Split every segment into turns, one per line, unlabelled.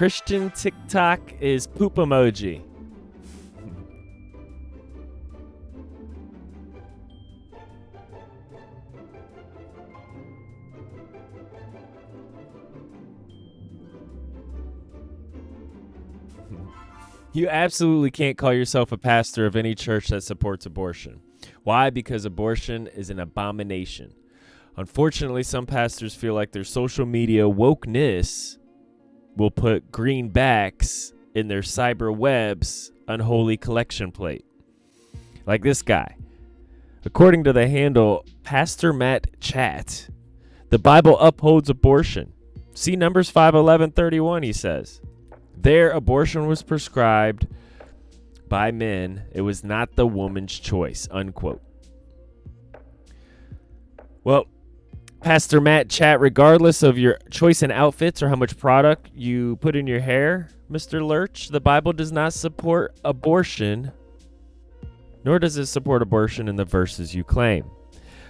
Christian TikTok is poop emoji. You absolutely can't call yourself a pastor of any church that supports abortion. Why? Because abortion is an abomination. Unfortunately, some pastors feel like their social media wokeness will put greenbacks in their cyber web's unholy collection plate. Like this guy. According to the handle Pastor Matt Chat, the Bible upholds abortion. See Numbers 5 11 31, he says. There, abortion was prescribed by men. It was not the woman's choice. Unquote. Well, Pastor Matt chat, regardless of your choice in outfits or how much product you put in your hair, Mr. Lurch, the Bible does not support abortion, nor does it support abortion in the verses you claim.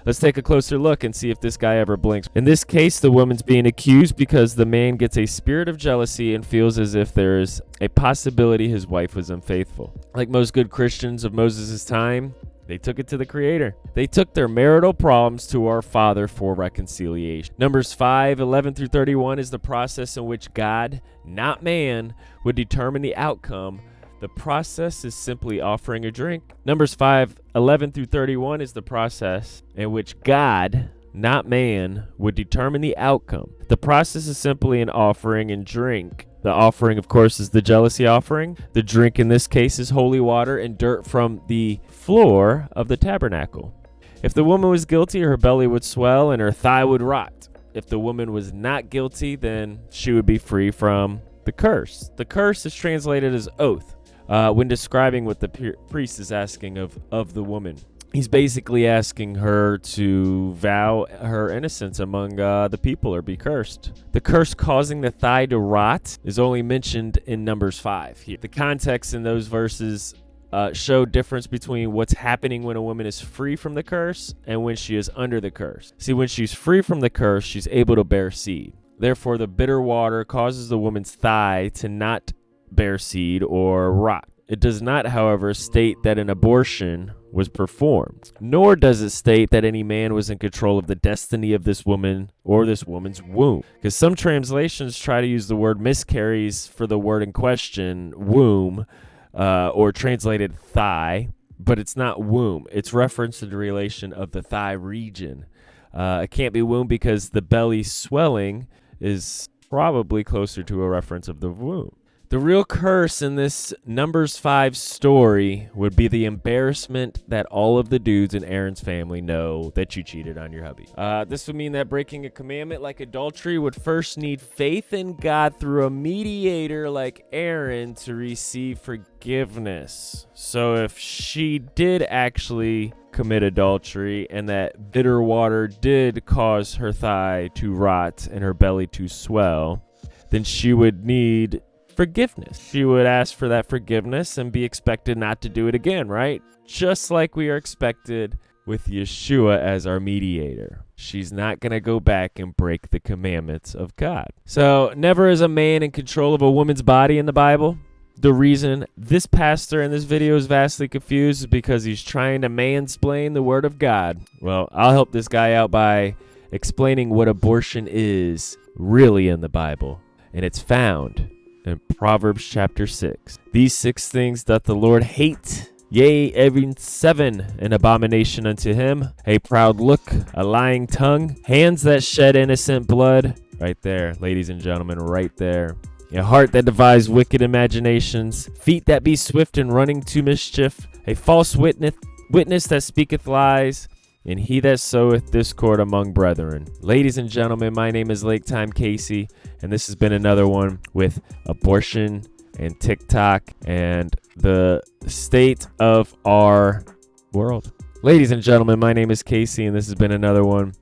Let's take a closer look and see if this guy ever blinks. In this case, the woman's being accused because the man gets a spirit of jealousy and feels as if there is a possibility his wife was unfaithful. Like most good Christians of Moses' time, they took it to the Creator. They took their marital problems to our Father for reconciliation. Numbers 5 11 through 31 is the process in which God, not man, would determine the outcome the process is simply offering a drink. Numbers 5 11 through 31 is the process in which God, not man, would determine the outcome. The process is simply an offering and drink. The offering, of course, is the jealousy offering. The drink in this case is holy water and dirt from the floor of the tabernacle. If the woman was guilty, her belly would swell and her thigh would rot. If the woman was not guilty, then she would be free from the curse. The curse is translated as oath uh, when describing what the priest is asking of, of the woman. He's basically asking her to vow her innocence among uh, the people or be cursed. The curse causing the thigh to rot is only mentioned in Numbers 5 here. The context in those verses uh, show difference between what's happening when a woman is free from the curse and when she is under the curse. See, when she's free from the curse, she's able to bear seed. Therefore, the bitter water causes the woman's thigh to not bear seed or rot. It does not, however, state that an abortion was performed, nor does it state that any man was in control of the destiny of this woman or this woman's womb. Because some translations try to use the word miscarries for the word in question, womb, uh, or translated thigh, but it's not womb. It's reference to the relation of the thigh region. Uh, it can't be womb because the belly swelling is probably closer to a reference of the womb. The real curse in this Numbers 5 story would be the embarrassment that all of the dudes in Aaron's family know that you cheated on your hubby. Uh, this would mean that breaking a commandment like adultery would first need faith in God through a mediator like Aaron to receive forgiveness. So if she did actually commit adultery and that bitter water did cause her thigh to rot and her belly to swell, then she would need forgiveness. She would ask for that forgiveness and be expected not to do it again, right? Just like we are expected with Yeshua as our mediator. She's not going to go back and break the commandments of God. So, never is a man in control of a woman's body in the Bible. The reason this pastor in this video is vastly confused is because he's trying to mansplain the word of God. Well, I'll help this guy out by explaining what abortion is really in the Bible. And it's found in Proverbs chapter 6. These six things doth the Lord hate, yea, every seven, an abomination unto him a proud look, a lying tongue, hands that shed innocent blood. Right there, ladies and gentlemen, right there. A heart that devises wicked imaginations, feet that be swift in running to mischief, a false witness, witness that speaketh lies, and he that soweth discord among brethren. Ladies and gentlemen, my name is Lake Time Casey, and this has been another one with abortion and TikTok and the state of our world. Ladies and gentlemen, my name is Casey, and this has been another one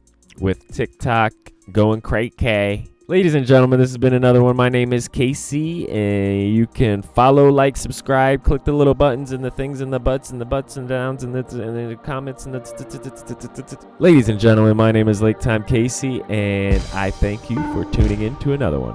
with TikTok going cray K. Ladies and gentlemen, this has been another one. My name is Casey, and you can follow, like, subscribe, click the little buttons and the things and the butts and the butts and downs and the, and the comments and the. Ladies and gentlemen, my name is Lake Time Casey, and I thank you for tuning in to another one.